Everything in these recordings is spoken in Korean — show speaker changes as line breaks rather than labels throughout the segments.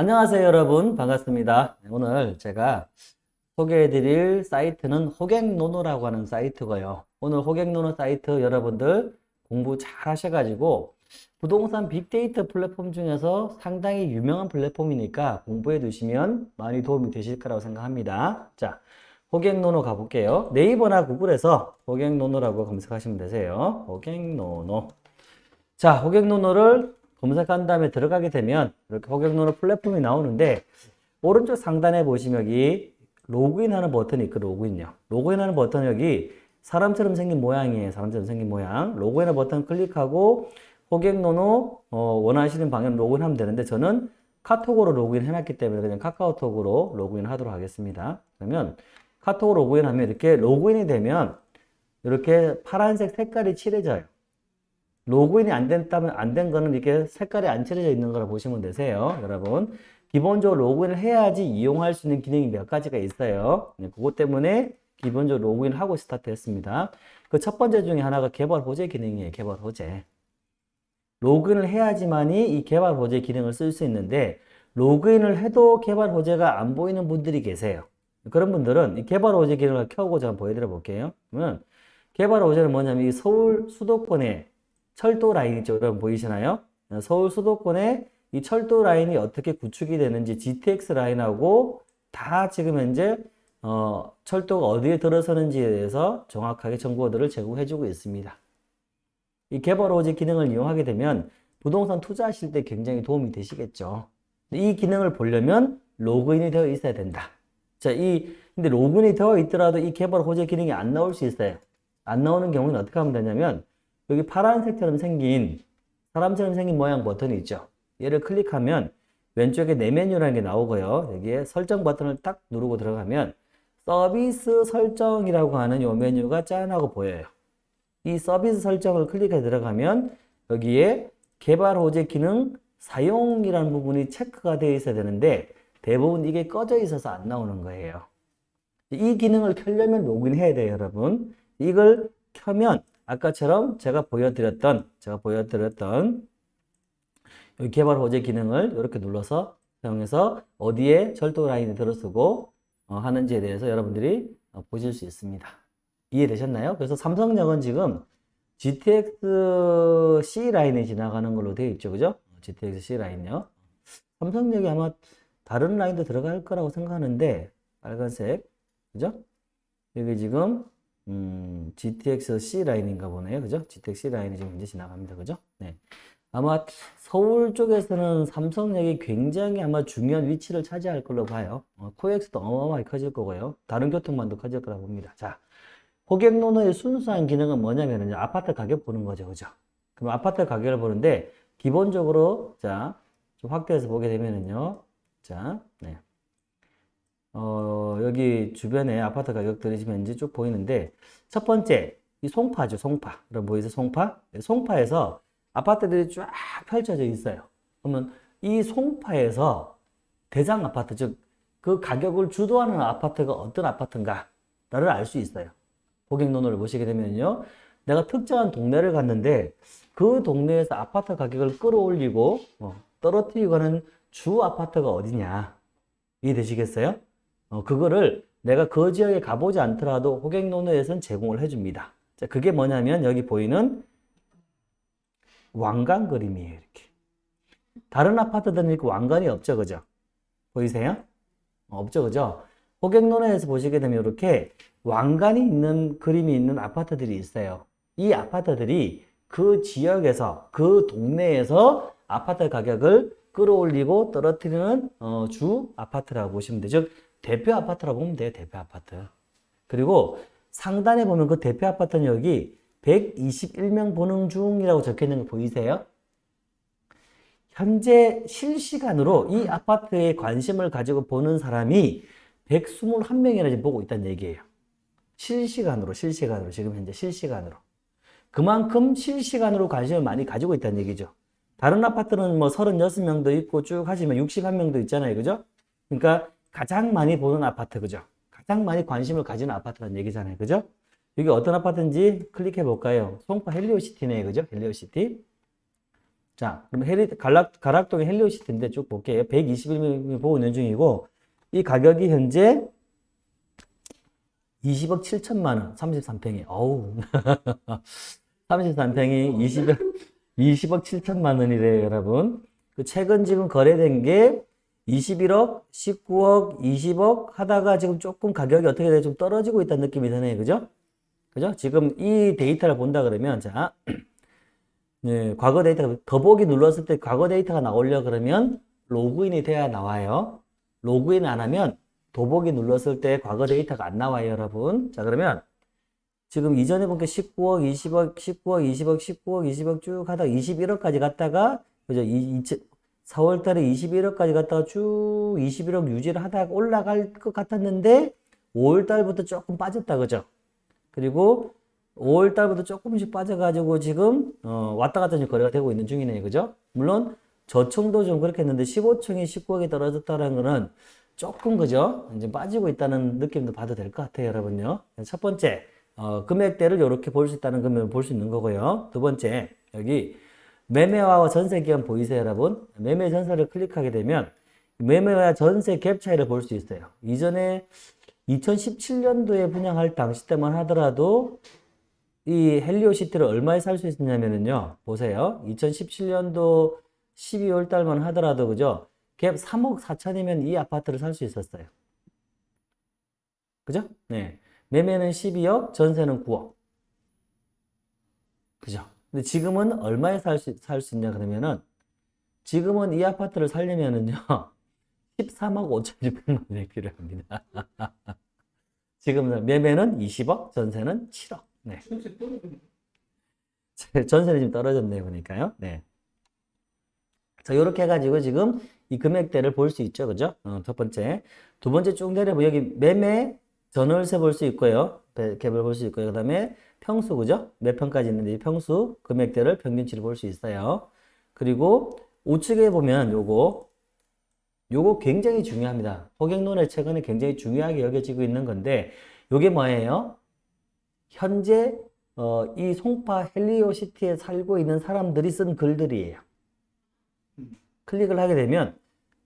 안녕하세요 여러분. 반갑습니다. 오늘 제가 소개해드릴 사이트는 호객노노라고 하는 사이트고요. 오늘 호객노노 사이트 여러분들 공부 잘 하셔가지고 부동산 빅데이터 플랫폼 중에서 상당히 유명한 플랫폼이니까 공부해 두시면 많이 도움이 되실 거라고 생각합니다. 자 호객노노 가볼게요. 네이버나 구글에서 호객노노라고 검색하시면 되세요. 호객노노. 자 호갱노노를 검색한 다음에 들어가게 되면 이렇게 호갱노노 플랫폼이 나오는데 오른쪽 상단에 보시면 여기 로그인하는 버튼이 있고 로그인요. 로그인하는 버튼 여기 사람처럼 생긴 모양이에요. 사람처럼 생긴 모양. 로그인하는 버튼 클릭하고 호갱노노 어, 원하시는 방향 로그인하면 되는데 저는 카톡으로 로그인 해놨기 때문에 그냥 카카오톡으로 로그인 하도록 하겠습니다. 그러면 카톡으로 로그인하면 이렇게 로그인이 되면 이렇게 파란색 색깔이 칠해져요. 로그인이 안 됐다면 안 된 거는 이렇게 색깔이 안 칠해져 있는 거라 보시면 되세요. 여러분. 기본적으로 로그인을 해야지 이용할 수 있는 기능이 몇 가지가 있어요. 네, 그것 때문에 기본적으로 로그인을 하고 스타트 했습니다. 그 첫 번째 중에 하나가 개발 호재 기능이에요. 개발 호재. 로그인을 해야지만이 이 개발 호재 기능을 쓸 수 있는데 로그인을 해도 개발 호재가 안 보이는 분들이 계세요. 그런 분들은 이 개발 호재 기능을 켜고 제가 보여드려 볼게요. 그러면 개발 호재는 뭐냐면 이 서울 수도권에 철도 라인 있죠. 여러분 보이시나요? 서울 수도권에 이 철도 라인이 어떻게 구축이 되는지 GTX 라인하고 다 지금 현재 어, 철도가 어디에 들어서는지에 대해서 정확하게 정보들을 제공해주고 있습니다. 이 개발 호재 기능을 이용하게 되면 부동산 투자하실 때 굉장히 도움이 되시겠죠. 이 기능을 보려면 로그인이 되어 있어야 된다. 자, 이 근데 로그인이 되어 있더라도 이 개발 호재 기능이 안 나올 수 있어요. 안 나오는 경우는 어떻게 하면 되냐면 여기 파란색처럼 생긴 사람처럼 생긴 모양 버튼이 있죠. 얘를 클릭하면 왼쪽에 내 메뉴라는 게 나오고요. 여기에 설정 버튼을 딱 누르고 들어가면 서비스 설정이라고 하는 이 메뉴가 짠 하고 보여요. 이 서비스 설정을 클릭해 들어가면 여기에 개발 호재 기능 사용이라는 부분이 체크가 되어 있어야 되는데 대부분 이게 꺼져 있어서 안 나오는 거예요. 이 기능을 켜려면 로그인 해야 돼요, 여러분. 이걸 켜면 아까처럼 제가 보여드렸던 제가 보여드렸던 개발 호재 기능을 이렇게 눌러서 사용해서 어디에 철도 라인이 들어서고 어, 하는지에 대해서 여러분들이 어, 보실 수 있습니다. 이해되셨나요? 그래서 삼성역은 지금 GTX C 라인에 지나가는 걸로 되어 있죠. 그죠? GTX C 라인요. 삼성역이 아마 다른 라인도 들어갈 거라고 생각하는데 빨간색 그죠? 여기 지금 음, GTX C 라인인가 보네요. 그죠? GTX C 라인이 지금 이제 지나갑니다. 그죠? 네. 아마 서울 쪽에서는 삼성역이 굉장히 아마 중요한 위치를 차지할 걸로 봐요. 어, 코엑스도 어마어마하게 커질 거고요. 다른 교통망도 커질 거라고 봅니다. 자, 고객노노의 순수한 기능은 뭐냐면은 아파트 가격 보는 거죠. 그죠? 그럼 아파트 가격을 보는데 기본적으로 자, 좀 확대해서 보게 되면은요. 자, 네. 어, 여기 주변에 아파트 가격들이 지금 이제 쭉 보이는데 첫 번째 이 송파죠 송파. 여러분 보이세요? 송파? 네, 송파에서 아파트들이 쫙 펼쳐져 있어요. 그러면 이 송파에서 대장 아파트 즉 그 가격을 주도하는 아파트가 어떤 아파트인가 를 알 수 있어요. 고객노노를 보시게 되면요. 내가 특정한 동네를 갔는데 그 동네에서 아파트 가격을 끌어올리고 어, 떨어뜨리고 하는 주 아파트가 어디냐. 이해되시겠어요? 어, 그거를 내가 그 지역에 가보지 않더라도 호객노노에서는 제공을 해줍니다. 자, 그게 뭐냐면 여기 보이는 왕관 그림이에요. 이렇게. 다른 아파트들은 이렇게 왕관이 없죠. 그죠? 보이세요? 어, 없죠. 그죠? 호객노노에서 보시게 되면 이렇게 왕관이 있는 그림이 있는 아파트들이 있어요. 이 아파트들이 그 지역에서 그 동네에서 아파트 가격을 끌어올리고 떨어뜨리는 어, 주 아파트라고 보시면 되죠. 대표 아파트라고 보면 돼요. 대표 아파트. 그리고 상단에 보면 그 대표 아파트는 여기 121명 보는 중이라고 적혀 있는 거 보이세요? 현재 실시간으로 이 아파트에 관심을 가지고 보는 사람이 121명이나 지금 보고 있다는 얘기예요. 실시간으로, 실시간으로, 지금 현재 실시간으로. 그만큼 실시간으로 관심을 많이 가지고 있다는 얘기죠. 다른 아파트는 뭐 36명도 있고 쭉 하시면 61명도 있잖아요. 그죠? 그러니까 가장 많이 보는 아파트, 그죠? 가장 많이 관심을 가지는 아파트라는 얘기잖아요. 그죠? 여기 어떤 아파트인지 클릭해 볼까요? 송파 헬리오시티네, 그죠? 헬리오시티. 자, 그럼 헬리, 가락, 가락동의 헬리오시티인데 쭉 볼게요. 121mm 보고 있는 중이고, 이 가격이 현재 20억 7천만 원, 33평이. 어우. 33평이 20억, 20억 7천만 원이래요, 여러분. 그 최근 지금 거래된 게 21억, 19억, 20억 하다가 지금 조금 가격이 어떻게 돼? 좀 떨어지고 있다는 느낌이 드네요. 그죠? 그죠? 지금 이 데이터를 본다 그러면, 자, 네, 과거 데이터가 더보기 눌렀을 때 과거 데이터가 나오려 그러면 로그인이 돼야 나와요. 로그인 안 하면 더보기 눌렀을 때 과거 데이터가 안 나와요, 여러분. 자, 그러면 지금 이전에 본 게 19억, 20억, 19억, 20억, 19억, 20억 쭉 하다가 21억까지 갔다가 그죠? 이, 4월 달에 21억까지 갔다가 쭉 21억 유지를 하다가 올라갈 것 같았는데 5월 달부터 조금 빠졌다, 그죠? 그리고 5월 달부터 조금씩 빠져가지고 지금 어, 왔다 갔다 좀 거래가 되고 있는 중이네요. 그죠? 물론 저청도 좀 그렇게 했는데 15층이 19억이 떨어졌다는 거는 조금 그죠? 이제 빠지고 있다는 느낌도 봐도 될 것 같아요, 여러분요. 첫 번째, 어, 금액대를 이렇게 볼 수 있다는 금액을 볼 수 있는 거고요. 두 번째, 여기 매매와 전세 기간 보이세요, 여러분? 매매 전세를 클릭하게 되면 매매와 전세 갭 차이를 볼 수 있어요. 이전에 2017년도에 분양할 당시 때만 하더라도 이 헬리오시티를 얼마에 살 수 있었냐면요. 보세요. 2017년도 12월 달만 하더라도 그죠? 갭 3억 4천이면 이 아파트를 살 수 있었어요. 그죠? 네. 매매는 12억, 전세는 9억. 그죠? 근데 지금은 얼마에 살 수, 살 수 있냐 그러면은 지금은 이 아파트를 살려면은요. 13억 5천6백만 원이 필요합니다. 지금 매매는 20억, 전세는 7억. 네. 전세는 좀 떨어졌네요, 보니까요. 네. 자, 이렇게 해가지고 지금 이 금액대를 볼 수 있죠, 그죠? 어, 첫 번째. 두 번째 쭉 내려보면 여기 매매 전월세 볼 수 있고요. 갭을 볼 수 있고요. 그 다음에 평수, 그죠? 몇 평까지 있는데 이 평수, 금액대를 평균치를 볼 수 있어요. 그리고 우측에 보면 요거, 요거 굉장히 중요합니다. 호갱론의 최근에 굉장히 중요하게 여겨지고 있는 건데, 요게 뭐예요? 현재 어, 이 송파 헬리오시티에 살고 있는 사람들이 쓴 글들이에요. 클릭을 하게 되면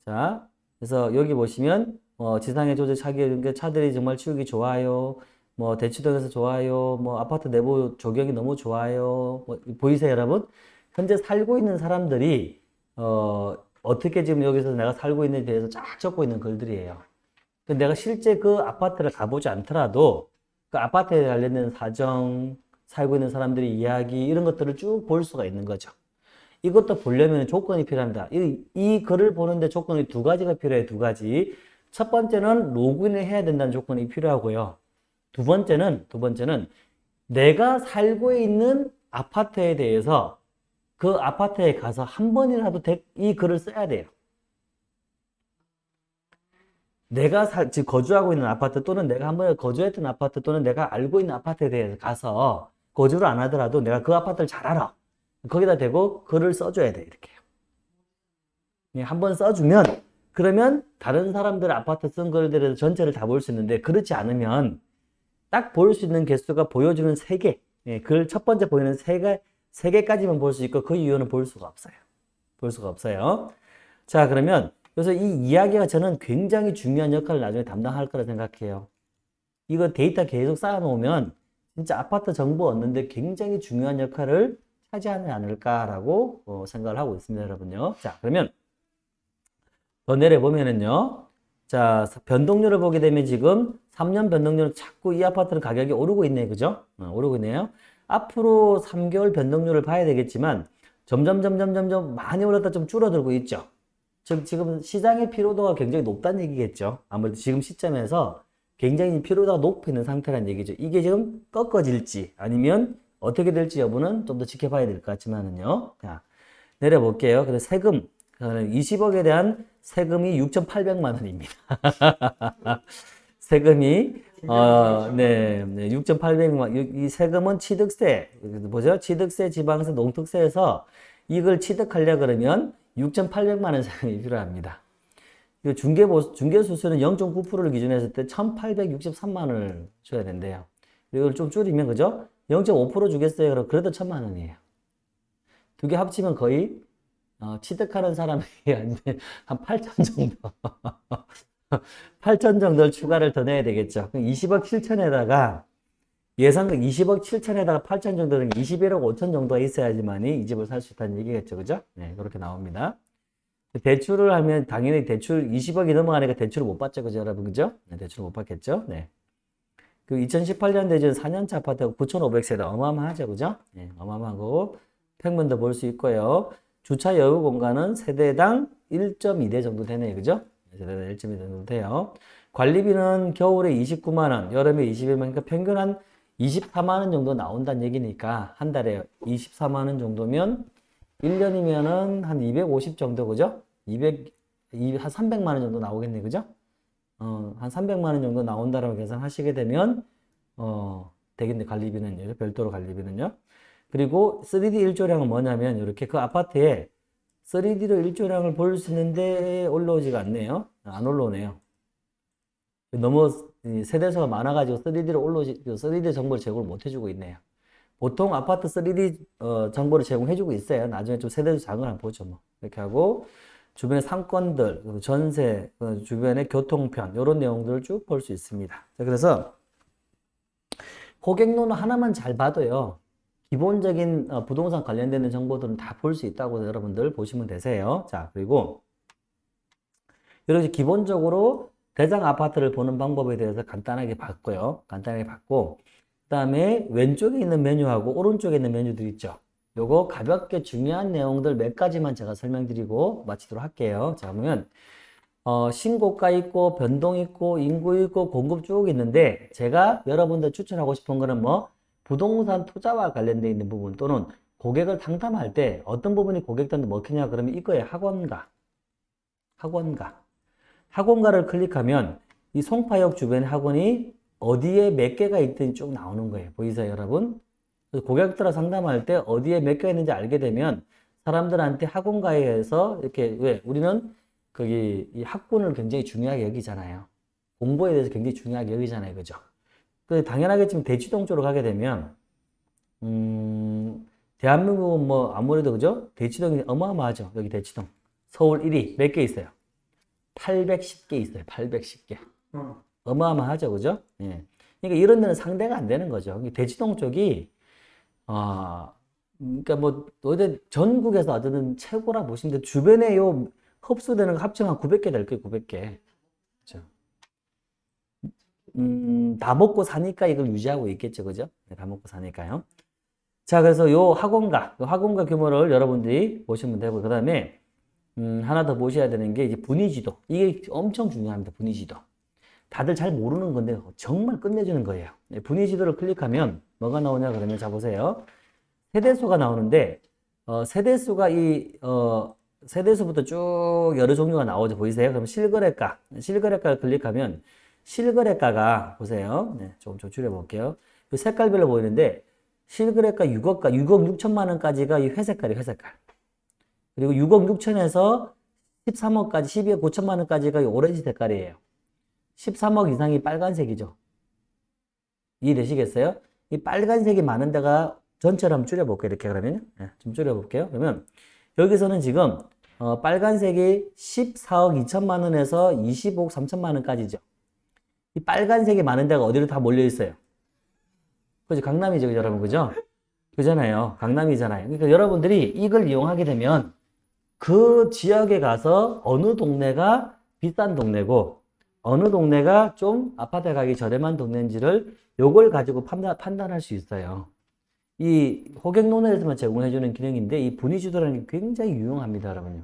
자 그래서 여기 보시면 어, 지상의 조제 차기 차들이 정말 치우기 좋아요. 뭐 대치동에서 좋아요. 뭐 아파트 내부 조경이 너무 좋아요. 뭐, 보이세요, 여러분? 현재 살고 있는 사람들이 어, 어떻게 지금 여기서 내가 살고 있는지에 대해서 쫙 적고 있는 글들이에요. 내가 실제 그 아파트를 가보지 않더라도 그 아파트에 관련된 사정, 살고 있는 사람들의 이야기 이런 것들을 쭉 볼 수가 있는 거죠. 이것도 보려면 조건이 필요합니다. 이, 이 글을 보는데 조건이 두 가지가 필요해요. 두 가지. 첫 번째는 로그인을 해야 된다는 조건이 필요하고요. 두 번째는 두 번째는 내가 살고 있는 아파트에 대해서 그 아파트에 가서 한 번이라도 이 글을 써야 돼요. 내가 살, 즉 거주하고 있는 아파트 또는 내가 한번 거주했던 아파트 또는 내가 알고 있는 아파트에 대해서 가서 거주를 안 하더라도 내가 그 아파트를 잘 알아. 거기다 대고 글을 써줘야 돼, 이렇게요. 예, 한번 써주면, 그러면 다른 사람들 아파트 쓴 글들에서 전체를 다 볼 수 있는데, 그렇지 않으면 딱 볼 수 있는 개수가 보여주는 세 개. 예, 글 첫 번째 보이는 세 개, 세 개까지만 볼 수 있고, 그 이유는 볼 수가 없어요. 볼 수가 없어요. 자, 그러면 그래서 이 이야기가 저는 굉장히 중요한 역할을 나중에 담당할 거라 생각해요. 이거 데이터 계속 쌓아놓으면 진짜 아파트 정보 얻는데 굉장히 중요한 역할을 차지하지 않을까라고 어, 생각을 하고 있습니다, 여러분요. 자, 그러면 더 내려보면은요. 자, 변동률을 보게 되면 지금 3년 변동률은 자꾸 이 아파트는 가격이 오르고 있네요. 그죠? 어, 오르고 있네요. 앞으로 3개월 변동률을 봐야 되겠지만 점점 점점 점점 많이 올랐다 좀 줄어들고 있죠. 즉 지금 시장의 피로도가 굉장히 높다는 얘기겠죠. 아무래도 지금 시점에서 굉장히 피로도가 높은 상태라는 얘기죠. 이게 지금 꺾어질지 아니면 어떻게 될지 여부는 좀 더 지켜봐야 될 것 같지만은요. 자, 내려볼게요. 그래서 세금 20억에 대한 세금이 6,800만 원입니다. 세금이 어, 네, 네 6,800만 이 세금은 취득세 뭐죠? 취득세, 지방세, 농특세에서 이걸 취득하려 그러면 6,800만 원 세금이 필요합니다. 중개 중개 수수는 0.9%를 기준으로 했을 때 1,863만 원을 줘야 된대요. 이걸 좀 줄이면 그죠? 0.5% 주겠어요. 그럼 그래도 1,000만 원이에요. 두 개 합치면 거의 어, 취득하는 사람이 한 8천 정도. 8천 정도를 추가를 더 내야 되겠죠. 그럼 20억 7천에다가 예상금 20억 7천에다가 8천 정도는 21억 5천 정도가 있어야지만이 이 집을 살 수 있다는 얘기겠죠. 그죠? 네, 그렇게 나옵니다. 대출을 하면 당연히 대출 20억이 넘어가니까 대출을 못 받죠. 그죠, 여러분? 그죠? 네, 대출을 못 받겠죠. 네. 그 2018년 대전 4년차 아파트가 9,500세대 어마어마하죠. 그죠? 네, 어마어마하고 평면도 볼 수 있고요. 주차 여유 공간은 세대당 1.2대 정도 되네요. 그죠? 세대당 1.2대 정도 돼요. 관리비는 겨울에 29만 원, 여름에 21만 원, 그러니까 평균 한 24만 원 정도 나온다는 얘기니까 한 달에 24만 원 정도면 1년이면은 한 250 정도 그죠? 200, 한 300만 원 정도 나오겠네 그죠? 어, 한 300만 원 정도 나온다라고 계산하시게 되면 어, 되겠네 관리비는요. 별도로 관리비는요. 그리고 3D 일조량은 뭐냐면 이렇게 그 아파트에 3D로 일조량을 볼 수 있는데 올라오지가 않네요. 안 올라오네요. 너무 세대수가 많아가지고 3D로 올라오지, 3D 정보를 제공을 못 해주고 있네요. 보통 아파트 3D 어, 정보를 제공해주고 있어요. 나중에 좀 세대수 작은 한 보죠. 뭐. 이렇게 하고 주변의 상권들, 전세, 그 주변의 교통편 이런 내용들을 쭉 볼 수 있습니다. 자, 그래서 고객론은 하나만 잘 봐도요. 기본적인 어, 부동산 관련되는 정보들은 다 볼 수 있다고 여러분들 보시면 되세요. 자, 그리고 이렇게 기본적으로 대장 아파트를 보는 방법에 대해서 간단하게 봤고요. 간단하게 봤고, 그 다음에 왼쪽에 있는 메뉴하고 오른쪽에 있는 메뉴들 있죠. 요거 가볍게 중요한 내용들 몇 가지만 제가 설명드리고 마치도록 할게요. 자, 보면, 어, 신고가 있고, 변동 있고, 인구 있고, 공급 쭉 있는데, 제가 여러분들 추천하고 싶은 거는 뭐, 부동산 투자와 관련되어 있는 부분 또는 고객을 상담할 때 어떤 부분이 고객들한테 먹히냐 그러면 이거에 학원가, 학원가. 학원가를 클릭하면 이 송파역 주변 학원이 어디에 몇 개가 있든지 쭉 나오는 거예요. 보이세요, 여러분? 고객들과 상담할 때 어디에 몇 개가 있는지 알게 되면 사람들한테 학원가에서 이렇게 왜 우리는 거기 이 학군을 굉장히 중요하게 여기잖아요. 공부에 대해서 굉장히 중요하게 여기잖아요, 그죠? 그 당연하겠지만 대치동 쪽으로 가게 되면 음, 대한민국은 뭐 아무래도 그죠? 대치동이 어마어마하죠. 여기 대치동. 서울 1위 몇 개 있어요? 810개 있어요. 810개.
어.
어마어마하죠. 그죠? 예. 그러니까 이런 데는 상대가 안 되는 거죠. 대치동 쪽이, 아, 그러니까 뭐, 어디 전국에서 어쨌든 최고라 보시는데 주변에 요 흡수되는 거 합치면 한 900개 될 거예요. 900개. 음, 다 먹고 사니까 이걸 유지하고 있겠죠. 그죠? 네, 다 먹고 사니까요. 자, 그래서 요 학원가, 요 학원가 규모를 여러분들이 보시면 되고, 그 다음에 음, 하나 더 보셔야 되는 게 이제 분위지도. 이게 엄청 중요합니다. 분위지도. 다들 잘 모르는 건데 정말 끝내주는 거예요. 네, 분위지도를 클릭하면 뭐가 나오냐 그러면 자 보세요. 세대수가 나오는데 어, 세대수가 이 어, 세대수부터 쭉 여러 종류가 나오죠. 보이세요? 그럼 실거래가, 실거래가를 클릭하면 실거래가가 보세요. 네, 조금 조출해 볼게요. 이 색깔별로 보이는데 실거래가 6억가 6억 6천만 원까지가 이 회색깔이 회색깔. 그리고 6억 6천에서 13억까지 12억 9천만 원까지가 이 오렌지 색깔이에요. 13억 이상이 빨간색이죠. 이해되시겠어요? 이 빨간색이 많은 데가 전체를 한번 줄여볼게요. 이렇게 그러면 네, 좀 줄여볼게요. 그러면 여기서는 지금 어, 빨간색이 14억 2천만 원에서 25억 3천만 원까지죠. 이 빨간색이 많은 데가 어디로 다 몰려 있어요? 그죠? 강남이죠, 여러분, 그죠? 그잖아요. 강남이잖아요. 그러니까 여러분들이 이걸 이용하게 되면 그 지역에 가서 어느 동네가 비싼 동네고 어느 동네가 좀 아파트 가격이 저렴한 동네인지를 요걸 가지고 판단, 판단할 수 있어요. 이 호객론에서만 제공해주는 기능인데 이 분위지도라는 게 굉장히 유용합니다, 여러분요.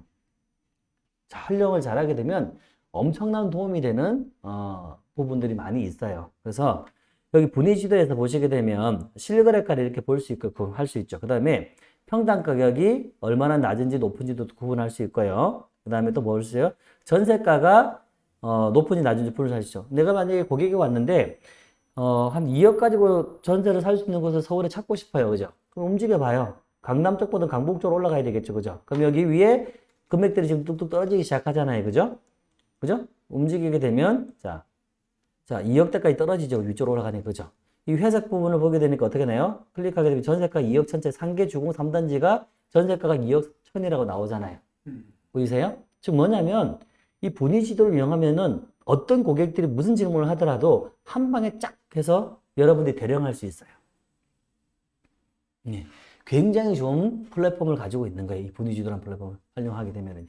자, 활용을 잘하게 되면 엄청난 도움이 되는 어, 부분들이 많이 있어요. 그래서 여기 분위 지도에서 보시게 되면 실거래가를 이렇게 볼 수 있고 할 수 있죠. 그 다음에 평당 가격이 얼마나 낮은지 높은지도 구분할 수 있고요. 그 다음에 또 뭘 쓰요? 전세가가 어, 높은지 낮은지 분을 수 있죠. 내가 만약에 고객이 왔는데 어, 한 2억 가지고 전세를 살 수 있는 곳을 서울에 찾고 싶어요. 그죠? 그럼 움직여 봐요. 강남 쪽보다 강북 쪽으로 올라가야 되겠죠. 그죠? 그럼 여기 위에 금액들이 지금 뚝뚝 떨어지기 시작하잖아요. 그죠? 그죠? 움직이게 되면 자, 자 2억대까지 떨어지죠. 위쪽으로 올라가니 그죠? 이 회색 부분을 보게 되니까 어떻게 되나요? 클릭하게 되면 전세가 2억 천째 상계 주공 3단지가 전세가가 2억 천이라고 나오잖아요. 보이세요? 즉 뭐냐면 이 분위 지도를 이용하면은 어떤 고객들이 무슨 질문을 하더라도 한 방에 쫙 해서 여러분들이 대령할 수 있어요. 네. 굉장히 좋은 플랫폼을 가지고 있는 거예요. 이 분위 지도라는 플랫폼을 활용하게 되면은.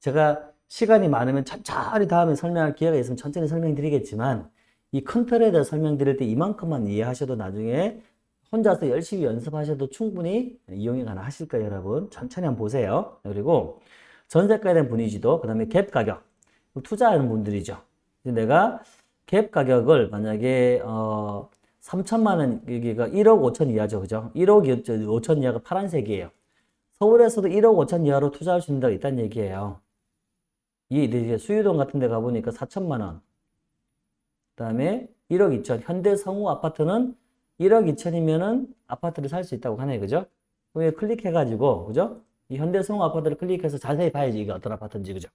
제가 시간이 많으면 천천히 다음에 설명할 기회가 있으면 천천히 설명드리겠지만 이 큰 틀에 대해 설명드릴 때 이만큼만 이해하셔도 나중에 혼자서 열심히 연습하셔도 충분히 이용이 가능하실 거예요, 여러분. 천천히 한번 보세요. 그리고 전세가에 대한 분위기도, 그 다음에 갭 가격. 투자하는 분들이죠. 내가 갭 가격을 만약에, 어, 3천만 원, 여기가 1억 5천 이하죠. 그죠? 1억 5천 이하가 파란색이에요. 서울에서도 1억 5천 이하로 투자할 수 있는 데가 있다는 얘기예요. 이 수유동 같은 데 가보니까 4천만 원. 그 다음에 1억 2천. 현대 성우 아파트는 1억 2천이면은 아파트를 살 수 있다고 하네요. 그죠? 그럼 클릭해 가지고, 그죠? 이 현대 성우 아파트를 클릭해서 자세히 봐야지 이게 어떤 아파트인지, 그죠?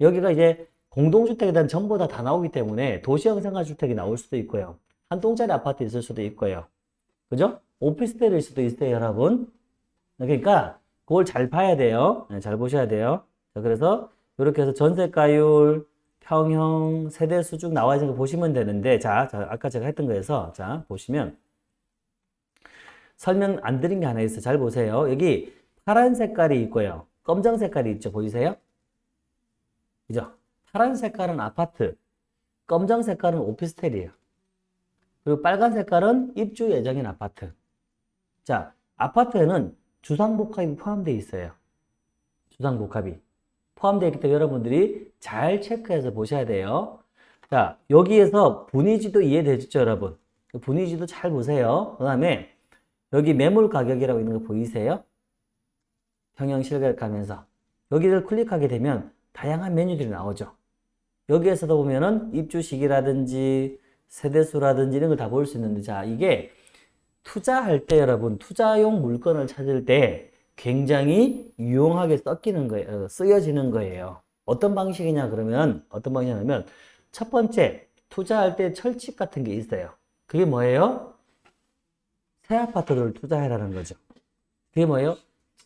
여기가 이제 공동주택에 대한 정보가 다 나오기 때문에 도시형 생활주택이 나올 수도 있고요. 한 동짜리 아파트 있을 수도 있고요. 그죠? 오피스텔일 수도 있어요, 여러분. 그러니까 그걸 잘 봐야 돼요. 네, 잘 보셔야 돼요. 자, 그래서 이렇게 해서 전세가율, 평형, 세대수 쭉 나와 있는 거 보시면 되는데, 자, 자, 아까 제가 했던 거에서, 자, 보시면, 설명 안 드린 게 하나 있어요. 잘 보세요. 여기 파란 색깔이 있고요. 검정 색깔이 있죠. 보이세요? 그죠? 파란 색깔은 아파트, 검정 색깔은 오피스텔이에요. 그리고 빨간 색깔은 입주 예정인 아파트. 자, 아파트에는 주상복합이 포함되어 있어요. 주상복합이. 포함되어 있기 때문에 여러분들이 잘 체크해서 보셔야 돼요. 자, 여기에서 분위지도 이해되죠, 여러분? 그 분위지도 잘 보세요. 그 다음에 여기 매물 가격이라고 있는 거 보이세요? 평형 실가격 가면서 여기를 클릭하게 되면 다양한 메뉴들이 나오죠. 여기에서도 보면은 입주 시기라든지 세대수라든지 이런 걸 다 볼 수 있는데 자 이게 투자할 때 여러분 투자용 물건을 찾을 때 굉장히 유용하게 섞이는 거예요. 어, 쓰여지는 거예요. 어떤 방식이냐 그러면 어떤 방식이냐면 첫 번째 투자할 때 철칙 같은 게 있어요. 그게 뭐예요? 새 아파트를 투자해라는 거죠. 그게 뭐예요?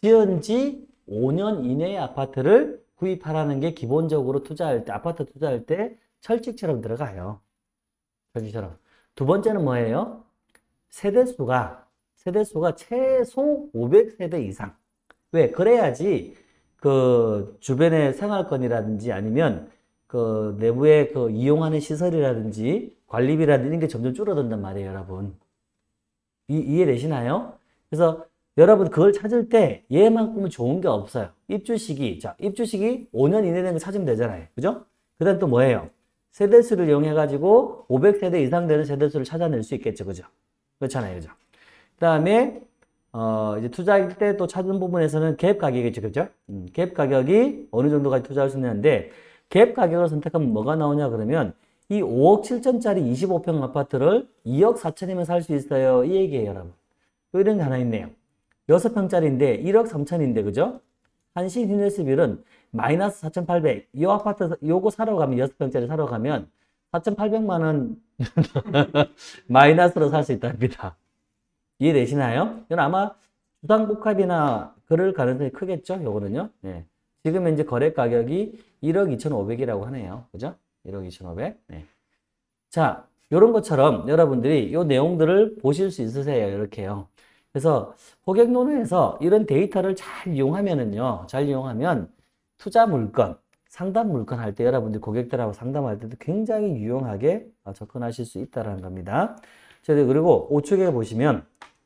지은 지 5년 이내의 아파트를 구입하라는 게 기본적으로 투자할 때 아파트 투자할 때 철칙처럼 들어가요. 철칙처럼. 두 번째는 뭐예요? 세대수가 세대수가 최소 500세대 이상. 왜? 그래야지 그 주변의 생활권이라든지 아니면 그 내부에 그 이용하는 시설이라든지 관리비라든지 이런 게 점점 줄어든단 말이에요, 여러분. 이, 이해되시나요? 그래서 여러분 그걸 찾을 때 얘만큼은 좋은 게 없어요. 입주 시기. 자, 입주 시기 5년 이내 된거 찾으면 되잖아요. 그죠? 그 다음 또 뭐예요? 세대수를 이용해 가지고 500세대 이상 되는 세대수를 찾아낼 수 있겠죠. 그죠? 그렇잖아요. 그죠? 그 다음에 어, 이제 투자할 때 또 찾은 부분에서는 갭 가격이죠. 그죠? 음, 갭 가격이 어느 정도까지 투자할 수 있는데 갭 가격을 선택하면 뭐가 나오냐 그러면 이 5억 7천짜리 25평 아파트를 2억 4천이면 살 수 있어요. 이 얘기예요, 여러분. 또 이런 게 하나 있네요. 6평짜리인데 1억 3천인데 그죠? 한신 휴네스빌은 마이너스 4,800. 이 아파트 요거 사러 가면 6평짜리 사러 가면 4,800만 원 마이너스로 살 수 있답니다. 이해되시나요? 이건 아마 주상복합이나 그럴 가능성이 크겠죠? 요거는요. 네. 지금 현재 거래 가격이 1억 2,500이라고 하네요. 그죠? 1억 2,500. 네. 자, 요런 것처럼 여러분들이 요 내용들을 보실 수 있으세요. 이렇게요. 그래서 호객노노에서 이런 데이터를 잘 이용하면은요, 잘 이용하면 투자 물건, 상담 물건 할 때 여러분들 고객들하고 상담할 때도 굉장히 유용하게 접근하실 수 있다는 겁니다. 그리고 우측에 보시면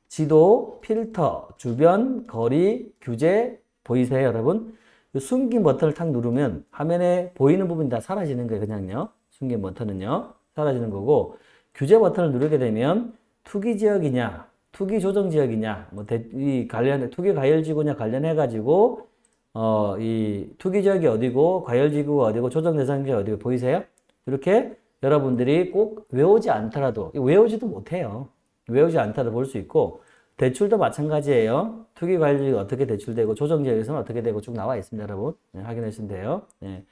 지도, 필터, 주변, 거리, 규제 보이세요, 여러분? 숨긴 버튼을 탁 누르면 화면에 보이는 부분이 다 사라지는 거예요, 그냥요. 숨긴 버튼은요. 사라지는 거고 규제 버튼을 누르게 되면 투기 지역이냐, 투기 조정 지역이냐, 뭐, 대, 이 관련, 투기 과열지구냐 관련해가지고, 어, 이 투기 지역이 어디고, 과열지구가 어디고, 조정 대상지 어디고, 보이세요? 이렇게 여러분들이 꼭 외우지 않더라도, 외우지도 못해요. 외우지 않더라도 볼 수 있고, 대출도 마찬가지예요. 투기 과열지구가 어떻게 대출되고, 조정 지역에서는 어떻게 되고 쭉 나와 있습니다, 여러분. 네, 확인하시면 돼요. 네.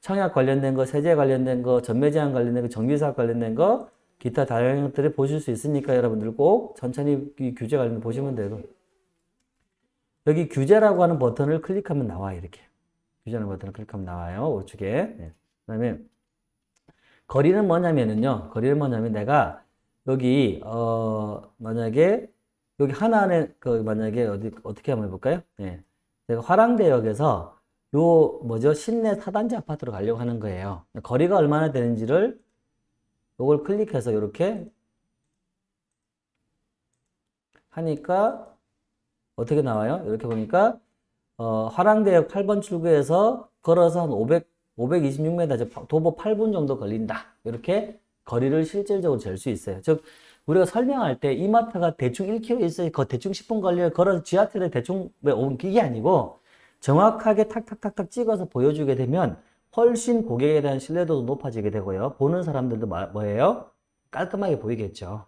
청약 관련된 거, 세제 관련된 거, 전매 제한 관련된 거, 정비사업 관련된 거, 기타 다양한 것들을 보실 수 있으니까 여러분들 꼭 천천히 이 규제 관련 보시면 되고 여기 규제라고 하는 버튼을 클릭하면 나와 이렇게 뷰전을 버튼을 클릭하면 나와요. 우측에. 네. 그 다음에 거리는 뭐냐면은요. 거리는 뭐냐면 내가 여기 어 만약에 여기 하나는 그 만약에 어디 어떻게 한번 해볼까요? 네. 내가 화랑대역에서 요 뭐죠 신내 4단지 아파트로 가려고 하는 거예요. 거리가 얼마나 되는지를 요걸 클릭해서 이렇게 하니까 어떻게 나와요? 이렇게 보니까 어, 화랑대역 8번 출구에서 걸어서 한 500, 526m, 도보 8분 정도 걸린다. 이렇게 거리를 실질적으로 잴 수 있어요. 즉, 우리가 설명할 때 이마트가 대충 1km 있어요. 거 대충 10분 걸려요. 걸어서 지하철에 대충 5분 이게 아니고 정확하게 탁탁탁탁 찍어서 보여주게 되면 훨씬 고객에 대한 신뢰도도 높아지게 되고요. 보는 사람들도 마- 뭐예요? 깔끔하게 보이겠죠.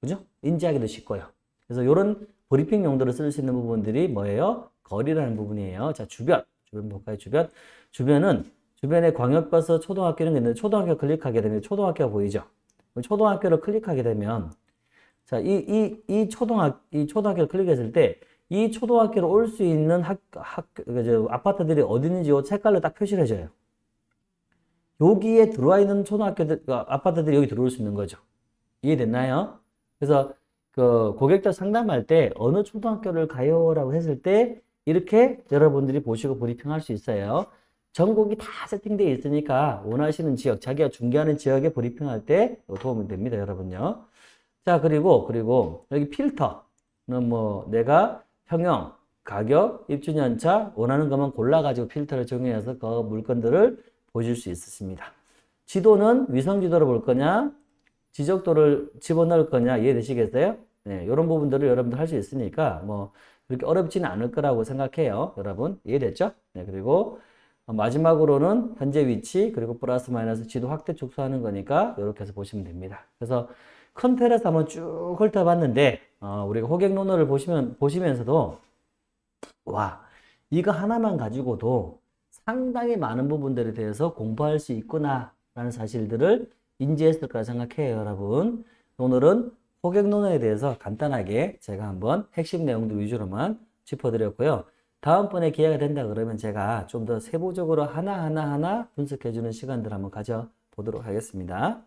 그죠? 인지하기도 쉽고요. 그래서 이런 브리핑 용도로 쓸 수 있는 부분들이 뭐예요? 거리라는 부분이에요. 자, 주변. 주변 볼까요? 주변. 주변은 주변에 광역버스 초등학교는 있는데 초등학교 클릭하게 되면 초등학교가 보이죠? 초등학교를 클릭하게 되면 자, 이, 이, 이 초등학, 이 초등학교를 클릭했을 때 이 초등학교로 올 수 있는 학, 학, 그, 저, 아파트들이 어디 있는지 요 색깔로 딱 표시를 해줘요. 여기에 들어와 있는 초등학교들, 그 아파트들이 여기 들어올 수 있는 거죠. 이해됐나요? 그래서 그 고객들 상담할 때 어느 초등학교를 가요 라고 했을 때 이렇게 여러분들이 보시고 브리핑할 수 있어요. 전국이 다 세팅되어 있으니까 원하시는 지역, 자기가 중개하는 지역에 브리핑할 때 도움이 됩니다, 여러분요. 자, 그리고, 그리고 여기 필터는 뭐 내가 평형, 가격, 입주년차 원하는 것만 골라가지고 필터를 적용해서 그 물건들을 보실 수 있습니다. 지도는 위성 지도를 볼 거냐, 지적도를 집어넣을 거냐 이해되시겠어요? 네, 이런 부분들을 여러분들 할 수 있으니까 뭐 그렇게 어렵지는 않을 거라고 생각해요. 여러분 이해됐죠? 네, 그리고 어, 마지막으로는 현재 위치 그리고 플러스 마이너스 지도 확대 축소하는 거니까 이렇게 해서 보시면 됩니다. 그래서 큰 틀에서 한번 쭉 훑어봤는데 어, 우리가 호객 논어를 보시면 보시면서도 와 이거 하나만 가지고도 상당히 많은 부분들에 대해서 공부할 수 있구나 라는 사실들을 인지했을 거라 생각해요, 여러분. 오늘은 호객 논어에 대해서 간단하게 제가 한번 핵심 내용들 위주로만 짚어드렸고요. 다음번에 기회가 된다 그러면 제가 좀 더 세부적으로 하나하나 하나 분석해주는 시간들 한번 가져보도록 하겠습니다.